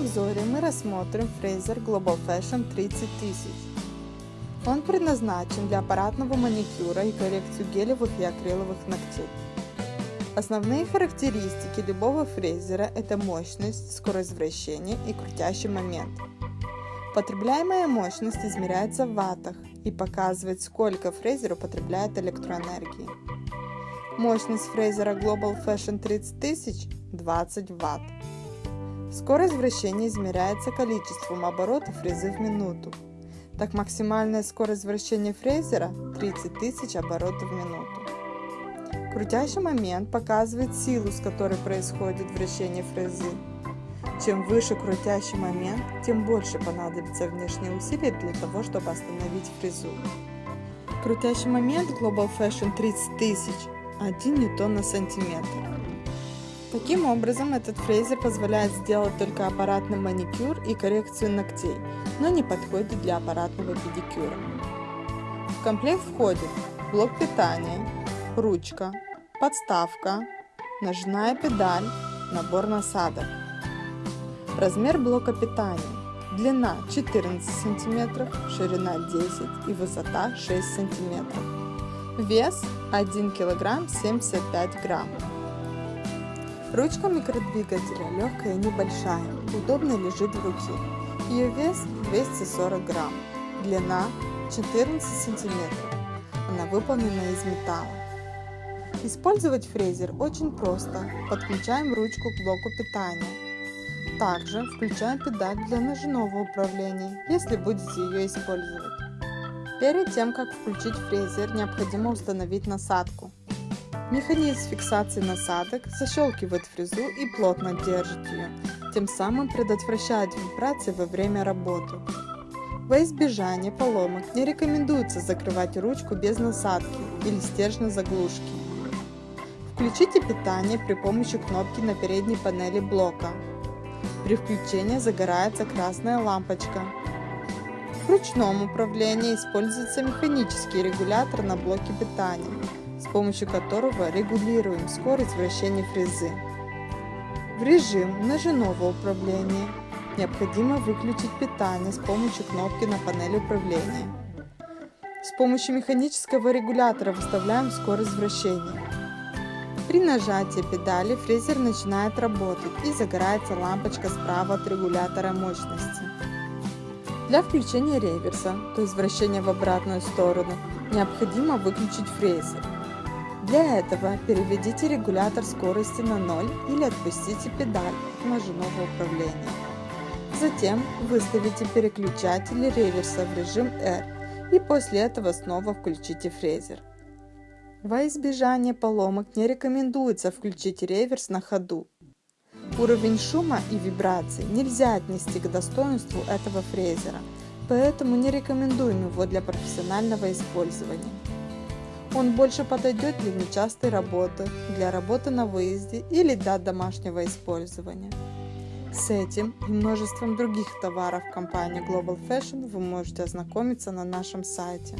обзоре мы рассмотрим фрезер Global Fashion 30 тысяч. Он предназначен для аппаратного маникюра и коррекцию гелевых и акриловых ногтей. Основные характеристики любого фрезера – это мощность, скорость вращения и крутящий момент. Потребляемая мощность измеряется в ваттах и показывает, сколько фрезер употребляет электроэнергии. Мощность фрезера Global Fashion 30 тысяч – 20 Вт. Скорость вращения измеряется количеством оборотов фрезы в минуту. Так максимальная скорость вращения фрезера 30 тысяч оборотов в минуту. Крутящий момент показывает силу, с которой происходит вращение фрезы. Чем выше крутящий момент, тем больше понадобится внешние усилия для того, чтобы остановить фрезу. Крутящий момент Global Fashion 30 тысяч 1 ньютон на сантиметр. Таким образом, этот фрезер позволяет сделать только аппаратный маникюр и коррекцию ногтей, но не подходит для аппаратного педикюра. В комплект входит блок питания, ручка, подставка, ножная педаль, набор насадок. Размер блока питания. Длина 14 см, ширина 10 и высота 6 см. Вес 1 кг 75 грамм. Ручка микродвигателя легкая и небольшая, удобно лежит в руке. Ее вес 240 грамм, длина 14 сантиметров. Она выполнена из металла. Использовать фрезер очень просто. Подключаем ручку к блоку питания. Также включаем педаль для ножного управления, если будете ее использовать. Перед тем, как включить фрезер, необходимо установить насадку. Механизм фиксации насадок защелкивает фрезу и плотно держит ее, тем самым предотвращает вибрации во время работы. Во избежание поломок не рекомендуется закрывать ручку без насадки или стержня заглушки. Включите питание при помощи кнопки на передней панели блока. При включении загорается красная лампочка. В ручном управлении используется механический регулятор на блоке питания помощью которого регулируем скорость вращения фрезы. В режим ножевого управления необходимо выключить питание с помощью кнопки на панели управления. С помощью механического регулятора выставляем скорость вращения. При нажатии педали фрезер начинает работать и загорается лампочка справа от регулятора мощности. Для включения реверса, то есть вращения в обратную сторону, необходимо выключить фрезер. Для этого переведите регулятор скорости на 0 или отпустите педаль ножевого управления. Затем выставите переключатель реверса в режим R и после этого снова включите фрезер. Во избежание поломок не рекомендуется включить реверс на ходу. Уровень шума и вибраций нельзя отнести к достоинству этого фрезера, поэтому не рекомендуем его для профессионального использования. Он больше подойдет для нечастой работы, для работы на выезде или для домашнего использования. С этим и множеством других товаров компании Global Fashion вы можете ознакомиться на нашем сайте.